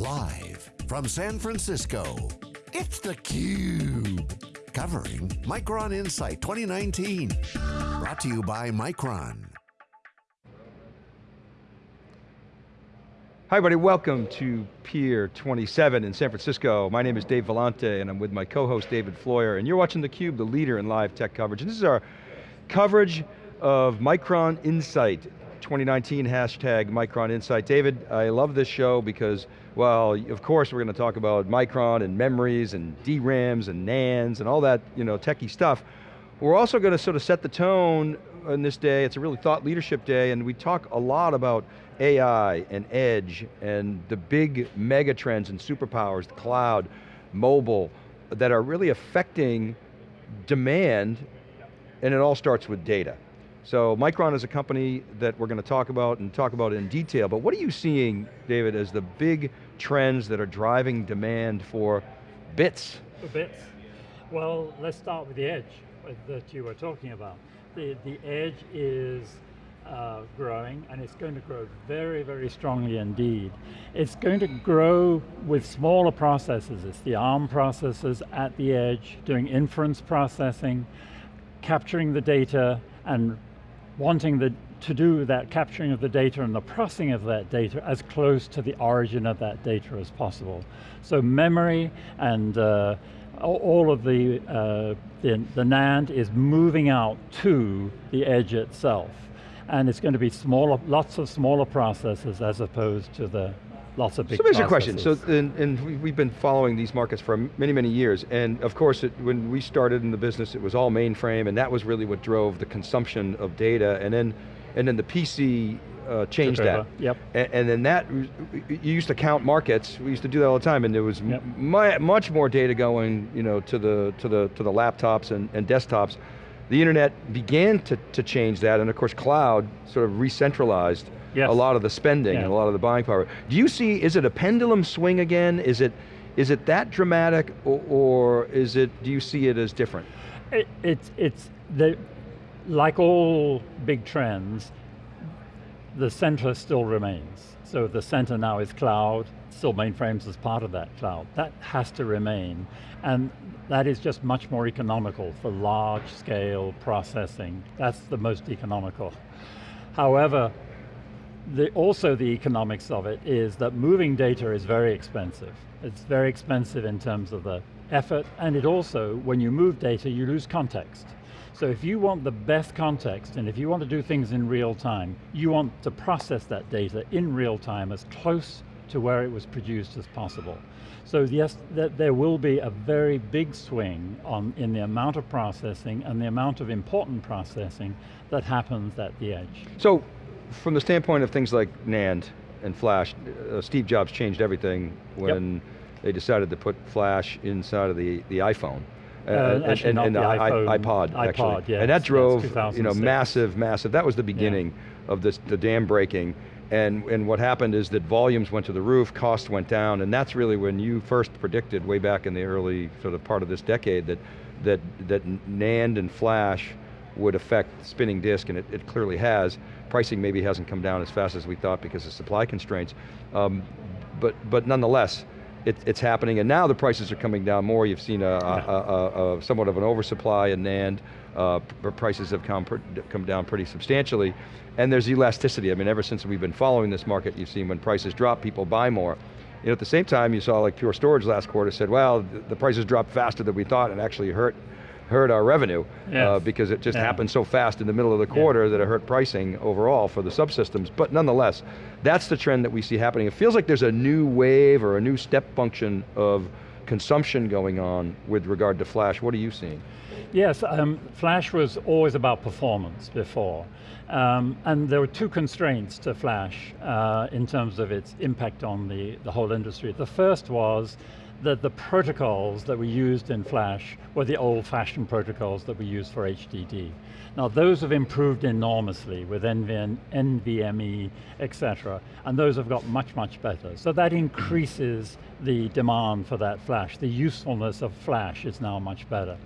Live from San Francisco, it's theCUBE. Covering Micron Insight 2019. Brought to you by Micron. Hi everybody, welcome to Pier 27 in San Francisco. My name is Dave Vellante and I'm with my co-host David Floyer and you're watching theCUBE, the leader in live tech coverage. And this is our coverage of Micron Insight 2019 hashtag Micron Insight. David, I love this show because, well, of course we're going to talk about Micron and memories and DRAMs and NANDs and all that you know, techie stuff. We're also going to sort of set the tone on this day, it's a really thought leadership day and we talk a lot about AI and edge and the big mega trends and superpowers, the cloud, mobile, that are really affecting demand and it all starts with data. So Micron is a company that we're going to talk about and talk about in detail, but what are you seeing, David, as the big trends that are driving demand for bits? For bits? Well, let's start with the edge that you were talking about. The, the edge is uh, growing and it's going to grow very, very strongly indeed. It's going to grow with smaller processors. It's the ARM processors at the edge doing inference processing, capturing the data and wanting the, to do that capturing of the data and the processing of that data as close to the origin of that data as possible. So memory and uh, all of the, uh, the, the NAND is moving out to the edge itself. And it's going to be smaller, lots of smaller processors as opposed to the lots of big So here's a question, so and, and, we've been following these markets for many, many years, and of course it, when we started in the business it was all mainframe and that was really what drove the consumption of data, and then, and then the PC uh, changed that. Yep. And, and, then that, you used to count markets, we used to do that all the time, and there was yep. much more data going you know, to, the, to, the, to the laptops and, and desktops. The internet began to, to change that, and of course cloud sort of re-centralized yes. a lot of the spending yeah. and a lot of the buying power. Do you see, is it a pendulum swing again? Is it, is it that dramatic or, or is it, do you see it as different? It, it's, it's the, like all big trends, the center still remains. So the center now is cloud, still mainframes as part of that cloud. That has to remain. And that is just much more economical for large scale processing. That's the most economical. However, the, also the economics of it is that moving data is very expensive. It's very expensive in terms of the effort, and it also, when you move data, you lose context. So if you want the best context, and if you want to do things in real time, you want to process that data in real time as close to where it was produced as possible. So yes, th there will be a very big swing on, in the amount of processing and the amount of important processing that happens at the edge. So from the standpoint of things like NAND and flash, uh, Steve Jobs changed everything when yep. they decided to put flash inside of the, the iPhone. Uh, and, and, the, iPhone, iPod, iPod, actually. Yes, and that drove, you know, massive, massive, that was the beginning yeah. of this, the dam breaking. And, and what happened is that volumes went to the roof, costs went down, and that's really when you first predicted way back in the early sort of part of this decade that, that, that NAND and flash would affect spinning disk, and it, it clearly has. Pricing maybe hasn't come down as fast as we thought because of supply constraints. Um, but, but nonetheless, it, it's happening, and now the prices are coming down more. You've seen a, a, a, somewhat of an oversupply in NAND. Uh, prices have come, come down pretty substantially. And there's elasticity. I mean, ever since we've been following this market, you've seen when prices drop, people buy more. You know, at the same time, you saw like Pure Storage last quarter said, well, the prices dropped faster than we thought and actually hurt hurt our revenue uh, yes. uh, because it just yeah. happened so fast in the middle of the quarter yeah. that it hurt pricing overall for the subsystems. But nonetheless, that's the trend that we see happening. It feels like there's a new wave or a new step function of consumption going on with regard to flash. What are you seeing? Yes, um, flash was always about performance before. Um, and there were two constraints to flash uh, in terms of its impact on the, the whole industry. The first was that the protocols that we used in Flash were the old-fashioned protocols that we use for HDD. Now those have improved enormously with NVN, NVMe, etc. And those have got much, much better. So that increases the demand for that Flash. The usefulness of Flash is now much better.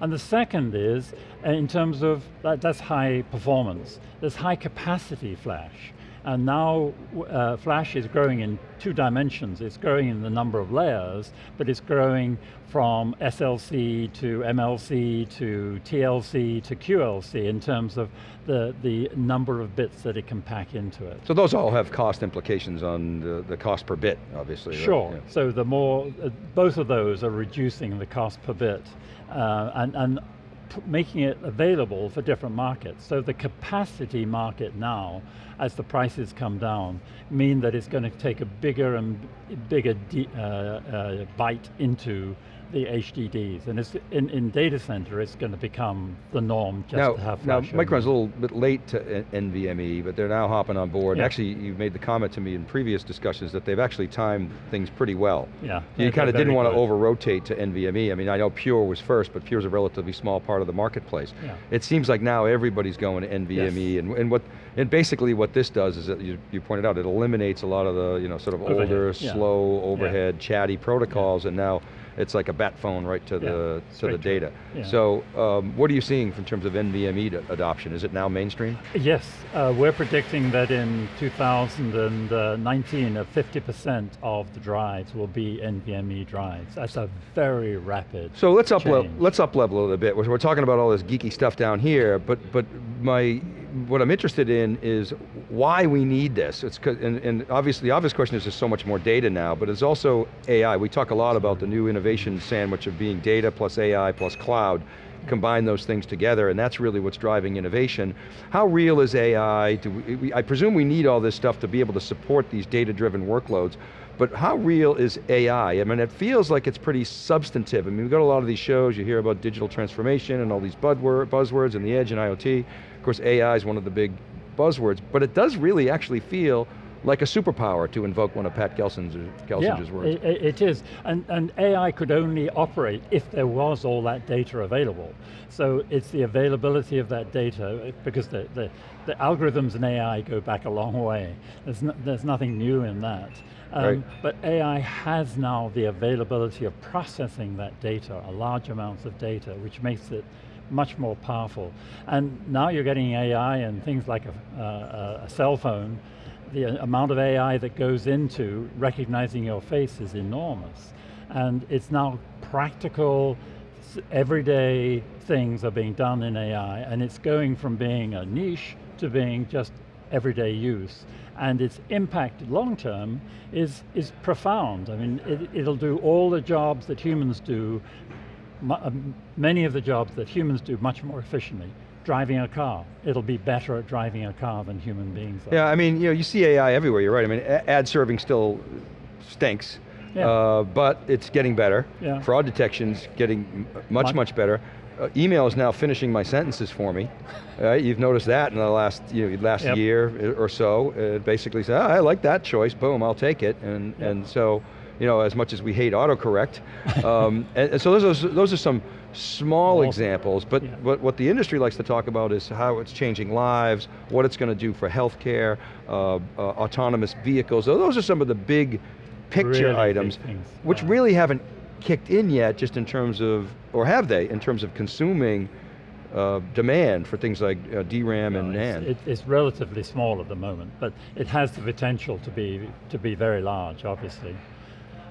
And the second is, uh, in terms of, that, that's high performance, there's high capacity Flash. And now uh, Flash is growing in two dimensions. It's growing in the number of layers, but it's growing from SLC to MLC to TLC to QLC in terms of the, the number of bits that it can pack into it. So those all have cost implications on the, the cost per bit, obviously. Sure, right? yeah. so the more, uh, both of those are reducing the cost per bit. Uh, and, and making it available for different markets. So the capacity market now, as the prices come down, mean that it's going to take a bigger and bigger uh, uh, bite into the HDDs, and it's in, in data center, it's going to become the norm just now, to have Now, flash Micron's a little bit late to NVMe, but they're now hopping on board. Yeah. Actually, you've made the comment to me in previous discussions that they've actually timed things pretty well. Yeah. You kind of didn't want to over-rotate to NVMe. I mean, I know Pure was first, but Pure's a relatively small part of the marketplace. Yeah. It seems like now everybody's going to NVMe, Yes. and, and what, and basically what this does is that you, you pointed out, it eliminates a lot of the, you know, sort of Overhead, older, yeah. slow, overhead, chatty protocols, and now it's like a bat phone right to the, to the straight data. Yeah. So, um, what are you seeing in terms of NVMe adoption? Is it now mainstream? Yes, uh, we're predicting that in 2019, uh, 50% of the drives will be NVMe drives. That's a very rapid So let's up level, change. let's up level a little bit. We're, we're talking about all this geeky stuff down here, but but my what I'm interested in is why we need this. It's and, and obviously the obvious question is there's so much more data now, but it's also AI. We talk a lot about the new innovation sandwich of being data plus AI plus cloud. Combine those things together, and that's really what's driving innovation. How real is AI? We, I presume we need all this stuff to be able to support these data-driven workloads, but how real is AI? I mean, it feels like it's pretty substantive. I mean, we've got a lot of these shows, you hear about digital transformation and all these buzzwords and the edge and IoT. Of course, AI is one of the big buzzwords, but it does really actually feel like a superpower to invoke one of Pat Gelsinger's, Gelsinger's yeah, words. It, it- it is, and, and AI could only operate if there was all that data available. So it's the availability of that data, because the, the, the algorithms in AI go back a long way. There's, no, there's nothing new in that. Um, Right. But AI has now the availability of processing that data, a large amounts of data, which makes it much more powerful. And now you're getting AI and things like a, a, a cell phone, the amount of AI that goes into recognizing your face is enormous. And it's now practical, everyday things are being done in AI, and it's going from being a niche to being just everyday use. And its impact long term is, is profound. I mean, it, it'll do all the jobs that humans do, many of the jobs that humans do much more efficiently. Driving a car, it'll be better at driving a car than human beings are. Yeah, I mean, you know, you see AI everywhere, you're right. I mean, ad serving still stinks, Yeah. uh, but it's getting better. Yeah. Fraud detection's getting much, Much- much better. Uh, email is now finishing my sentences for me. Uh, you've noticed that in the last, you know, last Yep. year or so. It basically says, "Ah, I like that choice, boom, I'll take it. And, Yep. and so, you know, as much as we hate autocorrect, um, and, and so those are, those are some small Small- examples, but Yeah. what, what the industry likes to talk about is how it's changing lives, what it's going to do for healthcare, uh, uh, autonomous vehicles. So Those are some of the big picture Really big items, things, which yeah. really haven't kicked in yet just in terms of, or have they, in terms of consuming uh, demand for things like uh, DRAM and No, NAND. it's, it's relatively small at the moment, but it has the potential to be to be very large, obviously.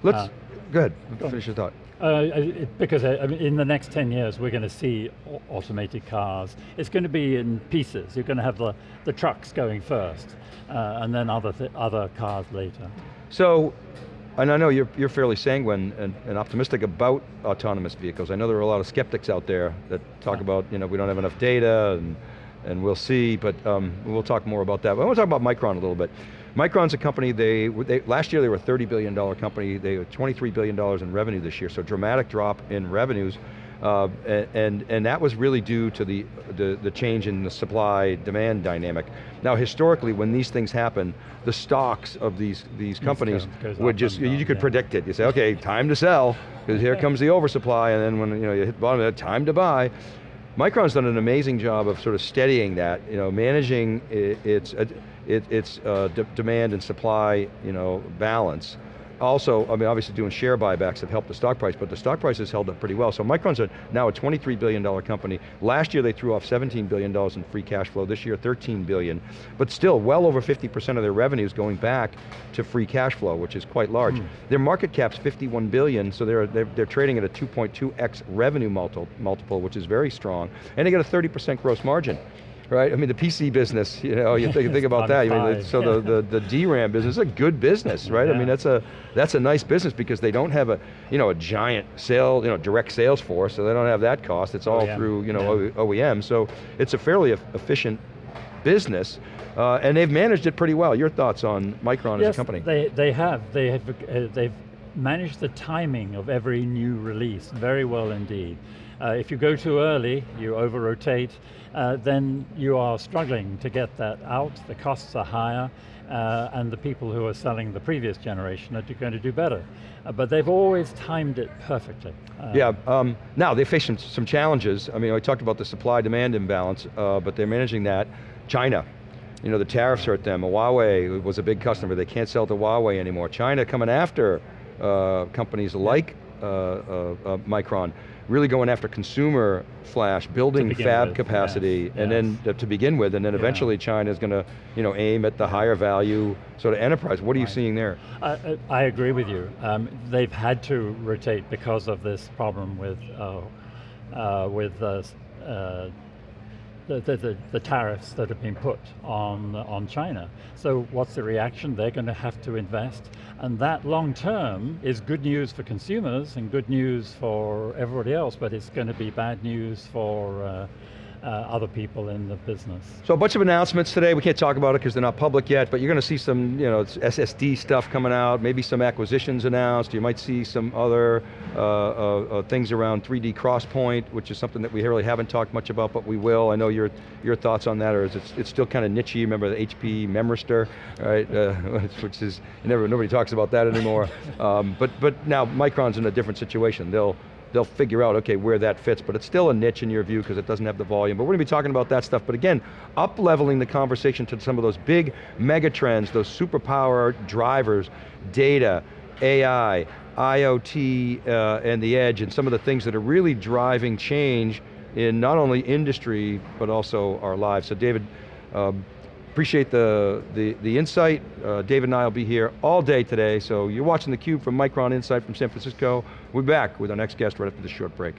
Let's, uh, go ahead, go on. finish your thought. Uh, it- because uh, I mean, in the next 10 years, we're going to see automated cars. It's going to be in pieces. You're going to have the, the trucks going first, uh, and then other, th other cars later. So, and I know you're, you're fairly sanguine and, and optimistic about autonomous vehicles. I know there are a lot of skeptics out there that talk Yeah. about, you know, we don't have enough data and, and we'll see, but um, we'll talk more about that. But I want to talk about Micron a little bit. Micron's a company, they, they, last year they were a $30 billion company, they were $23 billion in revenue this year, so dramatic drop in revenues. Uh, and, and that was really due to the, the, the change in the supply-demand dynamic. Now historically, when these things happen, the stocks of these, these companies would just, and you could yeah. predict it. You say, okay, time to sell, because here comes the oversupply, and then when you, know, you hit the bottom time to buy. Micron's done an amazing job of sort of steadying that, you know, managing its, uh, its uh, de- demand and supply, you know, balance. Also, I mean, obviously doing share buybacks have helped the stock price, but the stock price has held up pretty well. So Micron's a, now a $23 billion company. Last year they threw off $17 billion in free cash flow, this year 13 billion. but still well over 50% of their revenues going back to free cash flow, which is quite large. Mm. Their market cap's 51 billion, so they're, they're, they're trading at a 2.2x revenue multiple, multiple, which is very strong, and they got a 30% gross margin right? I mean, the PC business, you know, you think, think about that. I mean, so the, the, the DRAM business is a good business, right? Yeah. I mean, that's a, that's a nice business because they don't have a, you know, a giant sale, you know, direct sales force, so they don't have that cost. It's all OEM. through, you know, yeah. OEM. So it's a fairly efficient business. Uh, and they've managed it pretty well. Your thoughts on Micron yes, as a company? They, they have. They have uh, they've managed the timing of every new release very well indeed. Uh, if you go too early, you over-rotate, uh, then you are struggling to get that out, the costs are higher, uh, and the people who are selling the previous generation are going to do better. Uh, but they've always timed it perfectly. Uh, yeah, um, now they face some, some challenges. I mean, I talked about the supply-demand imbalance, uh, but they're managing that. China, you know, the tariffs hurt them. Huawei was a big customer. They can't sell to Huawei anymore. China coming after companies like Micron really going after consumer flash, building fab with, capacity, yes, and yes. then to begin with, and then eventually yeah. China is going to you know, aim at the higher value sort of enterprise. What are right. you seeing there? I, I agree with you. Um, they've had to rotate because of this problem with, uh, uh, with uh, uh the, the, the, tariffs that have been put on, on China. So what's the reaction? They're going to have to invest, and that long term is good news for consumers and good news for everybody else, but it's going to be bad news for uh, uh, other people in the business. So a bunch of announcements today, we can't talk about it because they're not public yet, but you're going to see some you know, SSD stuff coming out, maybe some acquisitions announced, you might see some other uh, uh, uh things around 3D XPoint, which is something that we really haven't talked much about, but we will. I know your, your thoughts on that, or is it, it's still kind of niche remember the HP Memristor, right? Uh, which is, never, nobody talks about that anymore. um, but, but now Micron's in a different situation. They'll, they'll figure out, okay, where that fits, but it's still a niche in your view because it doesn't have the volume. But we're going to be talking about that stuff. But again, up-leveling the conversation to some of those big mega trends, those superpower drivers, data, AI, IoT, uh, and the edge, and some of the things that are really driving change in not only industry, but also our lives. So David, um, Appreciate the, the, the insight. Uh, David and I will be here all day today, so you're watching theCUBE from Micron Insight from San Francisco. We'll be back with our next guest right after this short break.